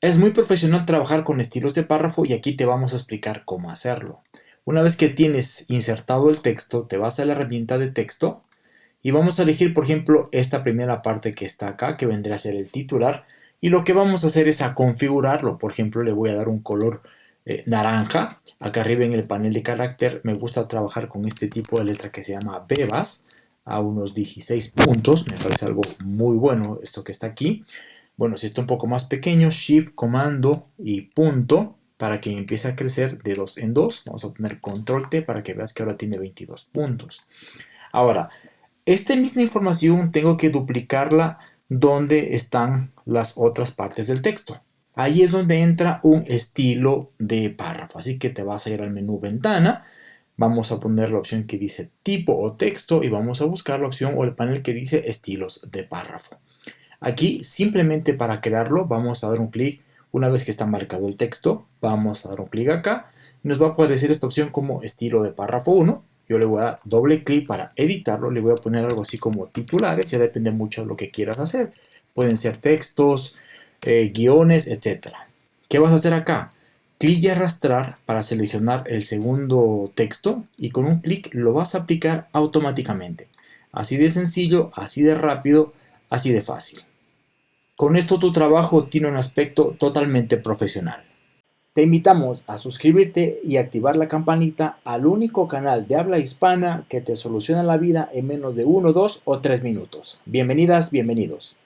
Es muy profesional trabajar con estilos de párrafo y aquí te vamos a explicar cómo hacerlo. Una vez que tienes insertado el texto, te vas a la herramienta de texto y vamos a elegir, por ejemplo, esta primera parte que está acá, que vendría a ser el titular, y lo que vamos a hacer es a configurarlo. Por ejemplo, le voy a dar un color eh, naranja. Acá arriba en el panel de carácter me gusta trabajar con este tipo de letra que se llama Bebas, a unos 16 puntos. Me parece algo muy bueno esto que está aquí. Bueno, si está un poco más pequeño, Shift, Comando y punto para que empiece a crecer de 2 en 2. Vamos a poner Control T para que veas que ahora tiene 22 puntos. Ahora, esta misma información tengo que duplicarla donde están las otras partes del texto. Ahí es donde entra un estilo de párrafo. Así que te vas a ir al menú Ventana, vamos a poner la opción que dice tipo o texto y vamos a buscar la opción o el panel que dice estilos de párrafo. Aquí simplemente para crearlo vamos a dar un clic, una vez que está marcado el texto, vamos a dar un clic acá, nos va a aparecer esta opción como estilo de párrafo 1, yo le voy a dar doble clic para editarlo, le voy a poner algo así como titulares, ya depende mucho de lo que quieras hacer, pueden ser textos, eh, guiones, etc. ¿Qué vas a hacer acá? Clic y arrastrar para seleccionar el segundo texto y con un clic lo vas a aplicar automáticamente. Así de sencillo, así de rápido, así de fácil. Con esto tu trabajo tiene un aspecto totalmente profesional. Te invitamos a suscribirte y activar la campanita al único canal de habla hispana que te soluciona la vida en menos de 1, 2 o 3 minutos. Bienvenidas, bienvenidos.